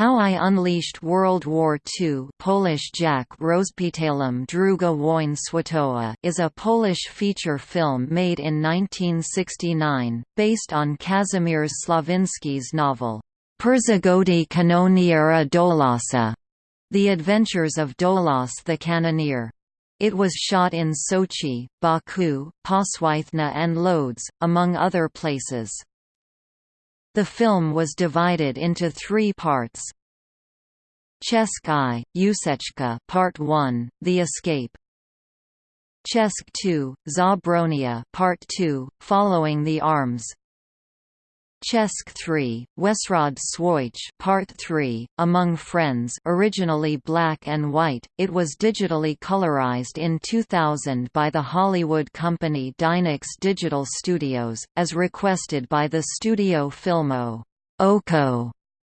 How I Unleashed World War II Polish Rozpitałem Druga Wojna Światowa is a Polish feature film made in 1969, based on Kazimierz Slawinski's novel, Przygody kanoniera Dolasa, The Adventures of Dolas the Cannoneer. It was shot in Sochi, Baku, Paswythna and Lodz, among other places. The film was divided into three parts. Chesk Usechka Part 1, The Escape. Chesk 2, Zabronia Part 2, Following the Arms. Chesk 3, Wesrod Swoich Part 3, Among Friends originally black and white, it was digitally colorized in 2000 by the Hollywood company Dynacs Digital Studios, as requested by the studio Filmo. Oko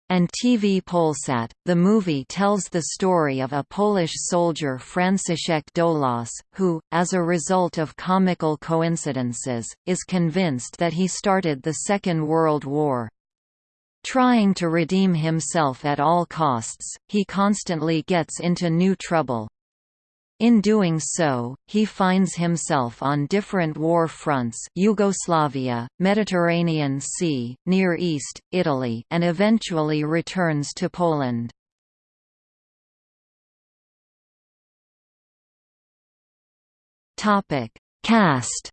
and TV Polsat. The movie tells the story of a Polish soldier Franciszek Dolas, who, as a result of comical coincidences, is convinced that he started the Second World War. Trying to redeem himself at all costs, he constantly gets into new trouble. In doing so, he finds himself on different war fronts Yugoslavia, Mediterranean Sea, Near East, Italy and eventually returns to Poland. Cast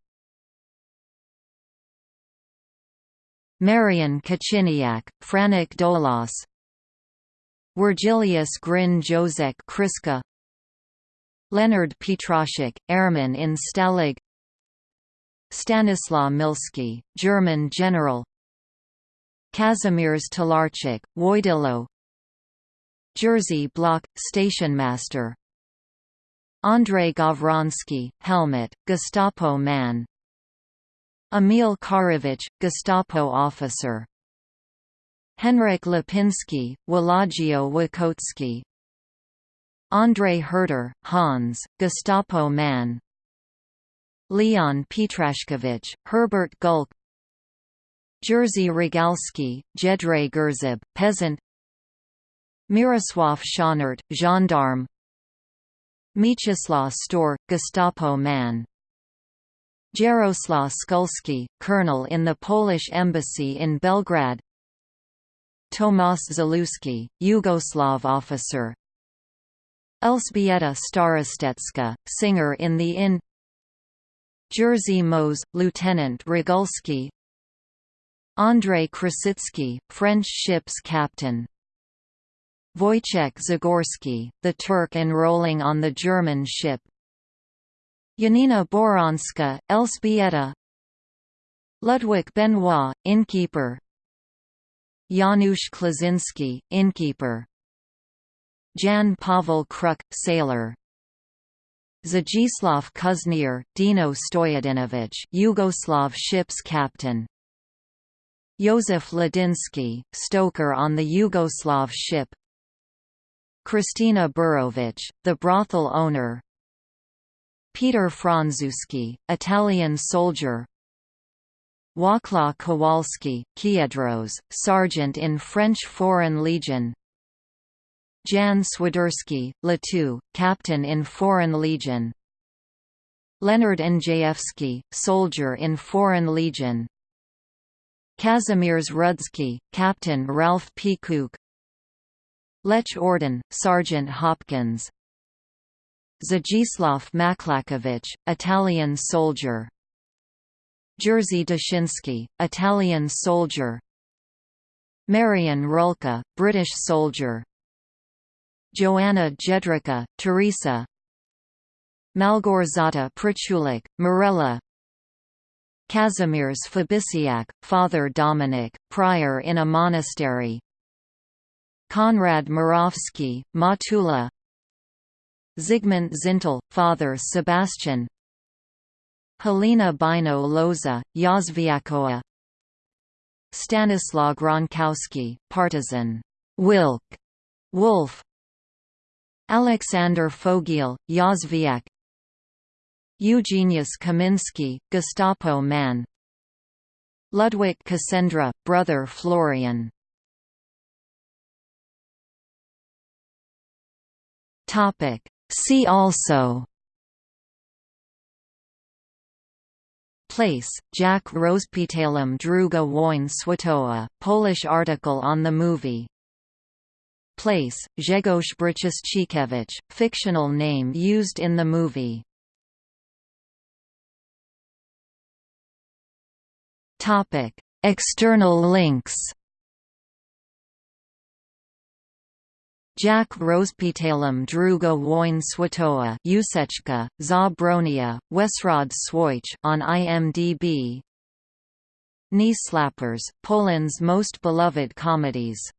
Marian Kociniak, Franek Dolas Wirgiliusz Gryń Jozek Kryska Leonard Pietraszak, airman in Stalag Stanislaw Milski, German general Kazimierz Talarczyk, Wojtylo Jerzy Block, stationmaster Andrei Gawroński, helmet, Gestapo man Emil Karewicz, Gestapo officer Henrik Lipinski, Walagio Wachocki, Andrei Herder, Hans, Gestapo man Leon Pietraszkiewicz, Herbert Gulk Jerzy Rogalski, Jedrzej Gerzib, peasant Mirosław Szonert, gendarme Mieczysław Stoor, Gestapo man Jaroslaw Skulski, colonel in the Polish embassy in Belgrade Tomasz Zaluski, Yugoslav officer Elżbieta Starostecka, singer in the Inn Jerzy Moes, Lieutenant Regulski Andrei Krasicki, French ship's captain. Wojciech Zagórski, the Turk enrolling on the German ship. Janina Boronska, Elżbieta Ludwig Benoit, innkeeper. Janusz Klaczynski, innkeeper Jan Pavel Kruk, sailor. Zajislav Kuźniar, Dino Stoyadinovich, Yugoslav ship's captain. Josef Ladinsky, stoker on the Yugoslav ship. Krystyna Borowicz, the brothel owner. Peter Franzuski, Italian soldier. Wacław Kowalski, Kiedros, sergeant in French Foreign Legion. Jan Swiderski, Latu, captain in Foreign Legion. Leonard Njayevsky, soldier in Foreign Legion. Kazimierz Rudzki, Captain Ralph P. Cook Lech Ordon, Sergeant Hopkins. Zajislav Maklakiewicz, Italian soldier. Jerzy Dashinsky, Italian soldier. Marian Rulka, British soldier Joanna Jędryka, Teresa. Malgorzata Pritulak, Marella Kazimierz Fabisiak, Father Dominic, prior in a monastery. Konrad Morawski, Matula. Zygmunt Zintel, Father Sebastian. Helena Bino Loza, Yazviakoa Stanislaw Gronkowski, partisan. Wilk, Wolf Alexander Fogiel, Yazviak Eugenius Kaminsky, Gestapo man. Ludwik Kasendra, brother Florian. See also. Place, Jak Rozpitałam druga wojna światowa, Polish article on the movie Place, Grzegorz Bryczewicz, fictional name used in the movie. External links Jak Rozpitałam druga wojna światowa Ucieczka, za Bronia, Wesrod Swojch on IMDb Knee Slappers, Poland's most beloved comedies